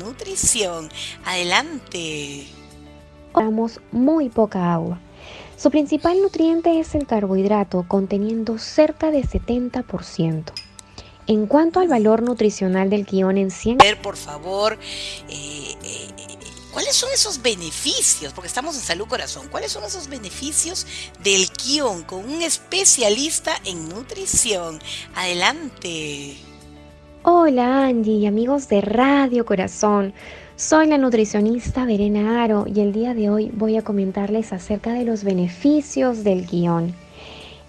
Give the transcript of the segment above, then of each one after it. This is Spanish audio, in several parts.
nutrición. Adelante. Damos muy poca agua. Su principal nutriente es el carbohidrato, conteniendo cerca de 70%. En cuanto al valor nutricional del guion en 100... Ver, por favor, eh, eh, ¿cuáles son esos beneficios? Porque estamos en Salud Corazón. ¿Cuáles son esos beneficios del guion con un especialista en nutrición? Adelante. Hola Angie y amigos de Radio Corazón. Soy la nutricionista Verena Aro y el día de hoy voy a comentarles acerca de los beneficios del guion.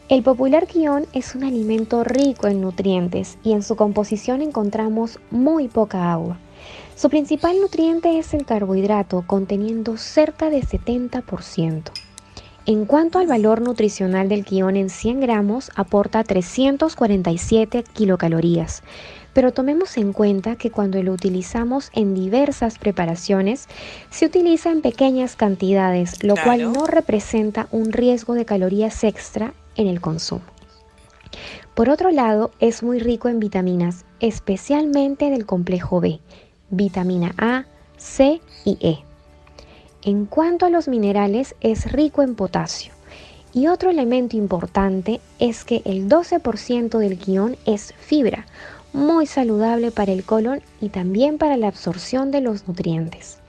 El popular guion es un alimento rico en nutrientes y en su composición encontramos muy poca agua. Su principal nutriente es el carbohidrato, conteniendo cerca de 70%. En cuanto al valor nutricional del guion en 100 gramos, aporta 347 kilocalorías, pero tomemos en cuenta que cuando lo utilizamos en diversas preparaciones, se utiliza en pequeñas cantidades, lo cual no representa un riesgo de calorías extra en el consumo. Por otro lado, es muy rico en vitaminas, especialmente del complejo B, vitamina A, C y E. En cuanto a los minerales, es rico en potasio. Y otro elemento importante es que el 12% del guion es fibra, muy saludable para el colon y también para la absorción de los nutrientes.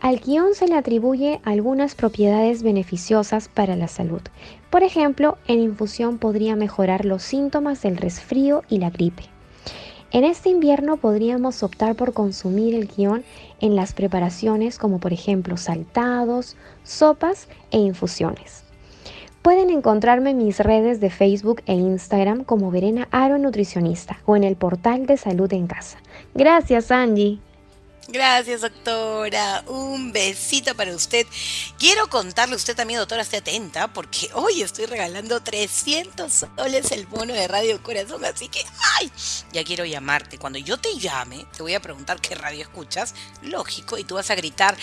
Al guion se le atribuye algunas propiedades beneficiosas para la salud. Por ejemplo, en infusión podría mejorar los síntomas del resfrío y la gripe. En este invierno podríamos optar por consumir el guion en las preparaciones como por ejemplo saltados, sopas e infusiones. Pueden encontrarme en mis redes de Facebook e Instagram como Verena Aro Nutricionista o en el portal de Salud en Casa. Gracias, Angie. Gracias, doctora. Un besito para usted. Quiero contarle, usted también, doctora, esté atenta, porque hoy estoy regalando 300 soles el bono de Radio Corazón, así que, ¡ay! Ya quiero llamarte. Cuando yo te llame, te voy a preguntar qué radio escuchas, lógico, y tú vas a gritar,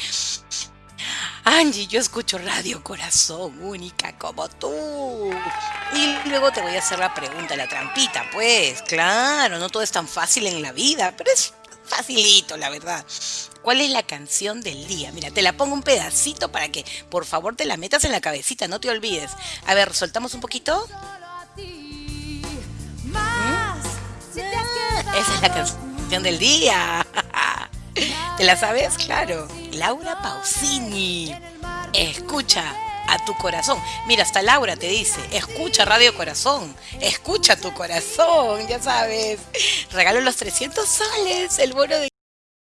Angie, yo escucho Radio Corazón, única como tú. Y luego te voy a hacer la pregunta, la trampita, pues, claro, no todo es tan fácil en la vida, pero es facilito, la verdad. ¿Cuál es la canción del día? Mira, te la pongo un pedacito para que por favor te la metas en la cabecita, no te olvides. A ver, soltamos un poquito. ¿Mm? Esa es la canción del día. ¿Te la sabes? Claro. Laura Pausini. Escucha a tu corazón. Mira, hasta Laura te dice, escucha Radio Corazón, escucha tu corazón, ya sabes. Regalo los 300 soles, el bono de...